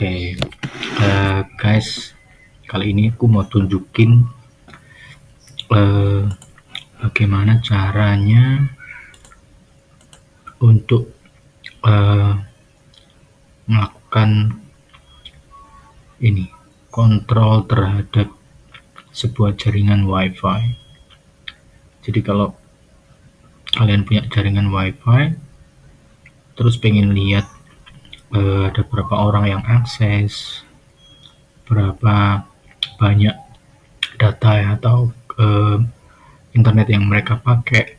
Oke, uh, guys, kali ini aku mau tunjukin uh, bagaimana caranya untuk uh, melakukan ini kontrol terhadap sebuah jaringan WiFi. Jadi kalau kalian punya jaringan WiFi, terus pengen lihat uh, ada berapa orang yang akses, berapa banyak data atau uh, internet yang mereka pakai,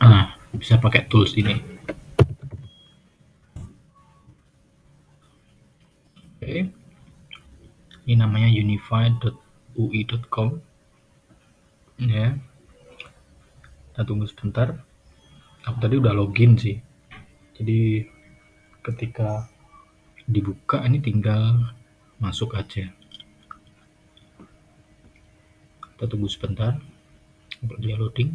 nah bisa pakai tools ini. Oke, okay. ini namanya unified.ui.com ya. Kita tunggu sebentar. Aku tadi udah login sih jadi ketika dibuka ini tinggal masuk aja. Kita tunggu sebentar untuk dia loading.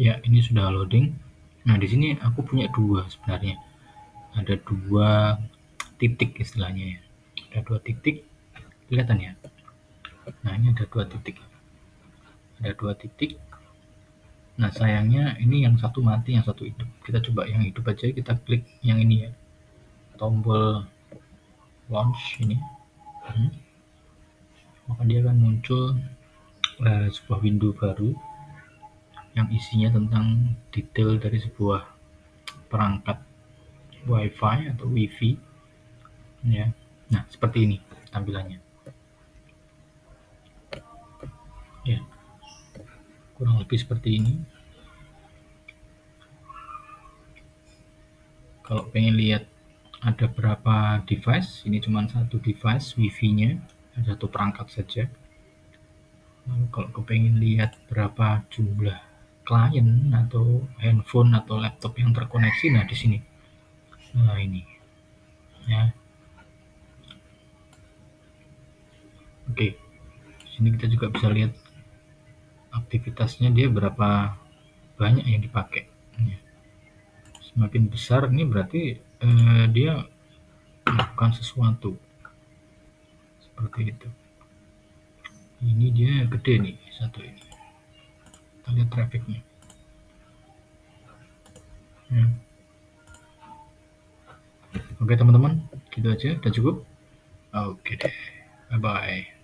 Ya ini sudah loading. Nah di sini aku punya dua sebenarnya. Ada dua titik istilahnya ya. Ada dua titik kelihatan ya? Nah ini ada dua titik ada dua titik. Nah sayangnya ini yang satu mati yang satu hidup. Kita coba yang hidup aja kita klik yang ini ya. Tombol launch ini. Hmm. maka dia akan muncul uh, sebuah window baru yang isinya tentang detail dari sebuah perangkat wifi atau wifi ya. Nah seperti ini tampilannya kurang lebih seperti ini. Kalau pengen lihat ada berapa device ini cuma satu device wifi nya ada satu perangkat saja. Lalu kalau kepengen lihat berapa jumlah klien atau handphone atau laptop yang terkoneksi nah di sini. Nah ini ya. Oke sini kita juga bisa lihat aktivitasnya dia berapa banyak yang dipakai. Ya. semakin besar ini berarti eh, dia melakukan sesuatu. Seperti itu. Ini dia gede nih satu ini. Kita lihat trafficnya ya. oke teman-teman gitu aja. Udah cukup? Oke deh. Bye bye